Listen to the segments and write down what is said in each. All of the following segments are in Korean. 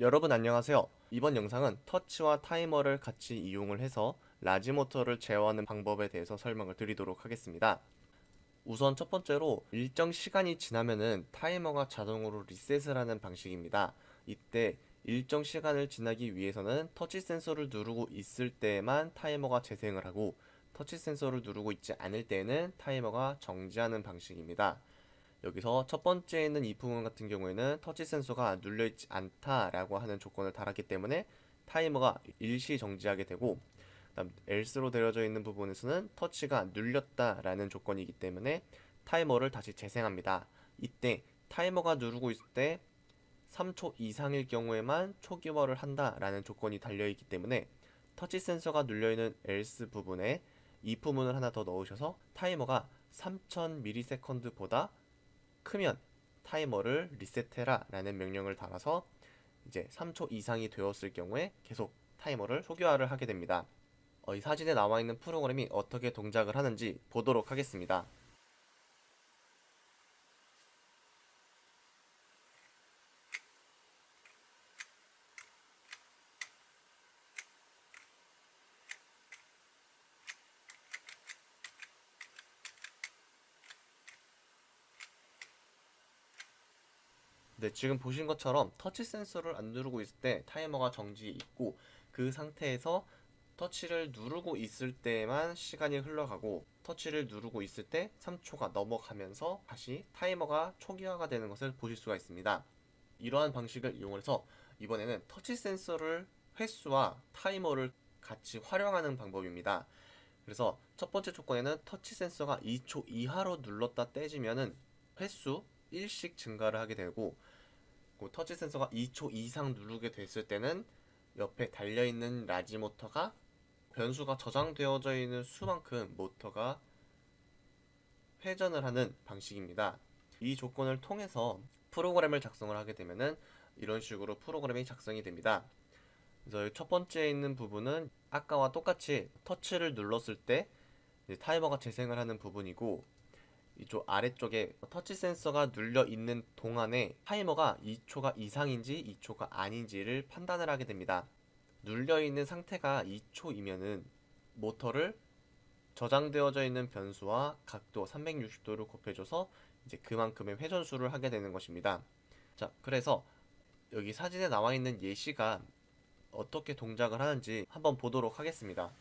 여러분 안녕하세요. 이번 영상은 터치와 타이머를 같이 이용을 해서 large 모터를 제어하는 방법에 대해서 설명을 드리도록 하겠습니다. 우선 첫 번째로 일정 시간이 지나면은 타이머가 자동으로 리셋을 하는 방식입니다. 이때 일정 시간을 지나기 위해서는 터치 센서를 누르고 있을 때만 타이머가 재생을 하고 터치 센서를 누르고 있지 않을 때는 타이머가 정지하는 방식입니다. 여기서 첫 번째에 있는 이 부분 같은 경우에는 터치 센서가 눌려있지 않다라고 하는 조건을 달았기 때문에 타이머가 일시 정지하게 되고 다음 else로 되어져 있는 부분에서는 터치가 눌렸다라는 조건이기 때문에 타이머를 다시 재생합니다. 이때 타이머가 누르고 있을 때 3초 이상일 경우에만 초기화를 한다라는 조건이 달려있기 때문에 터치 센서가 눌려있는 else 부분에 이 부분을 하나 더 넣으셔서 타이머가 3000ms보다 크면 타이머를 리셋해라 라는 명령을 달아서 이제 3초 이상이 되었을 경우에 계속 타이머를 초기화를 하게 됩니다. 어, 이 사진에 나와 있는 프로그램이 어떻게 동작을 하는지 보도록 하겠습니다. 네, 지금 보신 것처럼 터치 센서를 안 누르고 있을 때 타이머가 정지해 있고 그 상태에서 터치를 누르고 있을 때만 시간이 흘러가고 터치를 누르고 있을 때 3초가 넘어가면서 다시 타이머가 초기화가 되는 것을 보실 수가 있습니다. 이러한 방식을 이용해서 이번에는 터치 센서를 횟수와 타이머를 같이 활용하는 방법입니다. 그래서 첫 번째 조건에는 터치 센서가 2초 이하로 눌렀다 떼지면은 횟수 1씩 증가를 하게 되고 그 터치 센서가 2초 이상 누르게 됐을 때는 옆에 달려있는 large 모터가 변수가 저장되어져 있는 수만큼 모터가 회전을 하는 방식입니다. 이 조건을 통해서 프로그램을 작성을 하게 되면은 이런 식으로 프로그램이 작성이 됩니다. 그래서 첫 번째에 있는 부분은 아까와 똑같이 터치를 눌렀을 때 타이머가 재생을 하는 부분이고 이쪽 아래쪽에 터치 센서가 눌려 있는 동안에 타이머가 2초가 이상인지 2초가 아닌지를 판단을 하게 됩니다. 눌려 있는 상태가 2초이면은 모터를 저장되어져 있는 변수와 각도 360도를 곱해줘서 이제 그만큼의 회전수를 하게 되는 것입니다. 자, 그래서 여기 사진에 나와 있는 예시가 어떻게 동작을 하는지 한번 보도록 하겠습니다.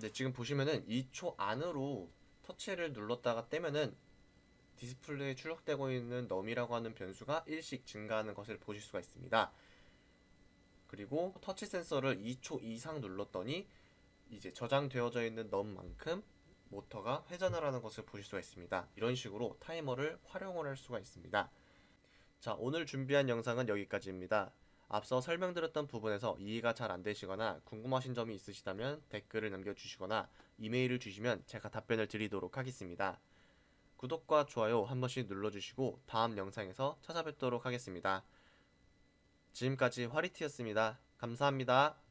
네, 지금 보시면은 2초 안으로 터치를 눌렀다가 떼면은 디스플레이에 출력되고 있는 넘이라고 하는 변수가 1씩 증가하는 것을 보실 수가 있습니다. 그리고 터치 센서를 2초 이상 눌렀더니 이제 저장되어져 있는 넘만큼 모터가 회전을 하는 것을 보실 수가 있습니다. 이런 식으로 타이머를 활용을 할 수가 있습니다. 자, 오늘 준비한 영상은 여기까지입니다. 앞서 설명드렸던 부분에서 이해가 잘 안되시거나 궁금하신 점이 있으시다면 댓글을 남겨주시거나 이메일을 주시면 제가 답변을 드리도록 하겠습니다. 구독과 좋아요 한 번씩 눌러주시고 다음 영상에서 찾아뵙도록 하겠습니다. 지금까지 화리티였습니다. 감사합니다.